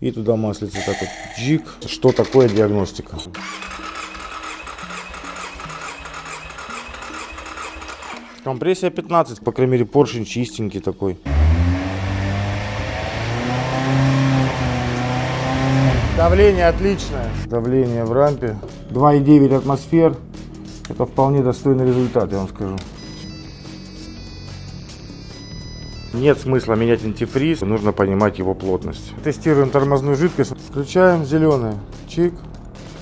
И туда маслица так вот джик. Что такое диагностика? Компрессия 15, по крайней мере поршень чистенький такой. Давление отличное. Давление в рампе 2,9 атмосфер. Это вполне достойный результат, я вам скажу. Нет смысла менять антифриз, нужно понимать его плотность. Тестируем тормозную жидкость. Включаем зеленый. Чик.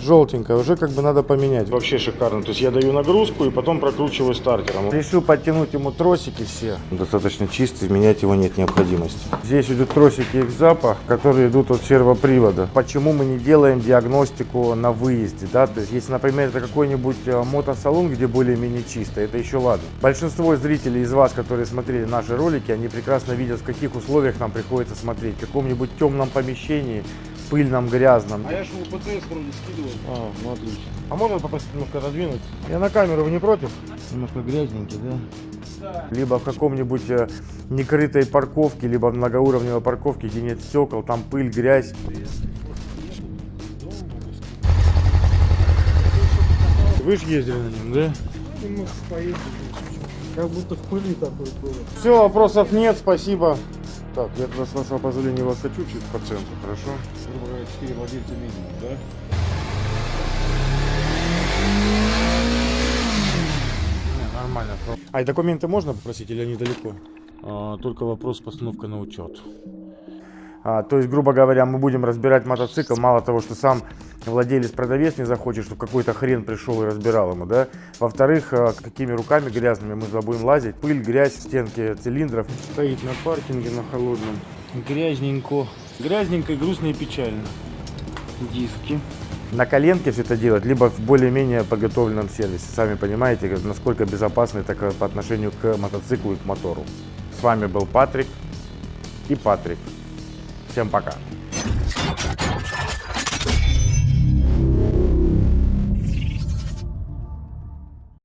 Желтенькая, уже как бы надо поменять. Вообще шикарно. То есть я даю нагрузку и потом прокручиваю стартером. Решил подтянуть ему тросики все. Достаточно чистый, менять его нет необходимости. Здесь идут тросики их запах, которые идут от сервопривода. Почему мы не делаем диагностику на выезде? Да? То есть если, например, это какой-нибудь э, мотосалон, где более-менее чисто, это еще ладно. Большинство зрителей из вас, которые смотрели наши ролики, они прекрасно видят, в каких условиях нам приходится смотреть. В каком-нибудь темном помещении, пыльном, грязном. А я же УПТС вроде скидывал. А, ну отлично. А можно попросить немножко раздвинуть? Я на камеру, вы не против? Немножко грязненький, да? Либо в каком-нибудь э, некрытой парковке, либо в многоуровневой парковке, где нет стекол, там пыль, грязь. Вы же ездили на нем, да? Поездили. Как будто в пыли такой было. Все, вопросов нет, спасибо. Так, я тогда с вашего позволения вас хочу чуть по центру, хорошо? Грубо говоря, 4 владельца минимум, да? Не, нормально. А и документы можно попросить или они далеко? А, только вопрос постановка на учет. А, то есть, грубо говоря, мы будем разбирать мотоцикл, мало того, что сам владелец-продавец не захочет, чтобы какой-то хрен пришел и разбирал ему, да. Во-вторых, а, какими руками грязными мы будем лазить, пыль, грязь, стенки цилиндров. Стоит на паркинге на холодном. Грязненько. Грязненько, грустно и печально. Диски. На коленке все это делать, либо в более-менее подготовленном сервисе. Сами понимаете, насколько безопасно это по отношению к мотоциклу и к мотору. С вами был Патрик и Патрик. Всем пока.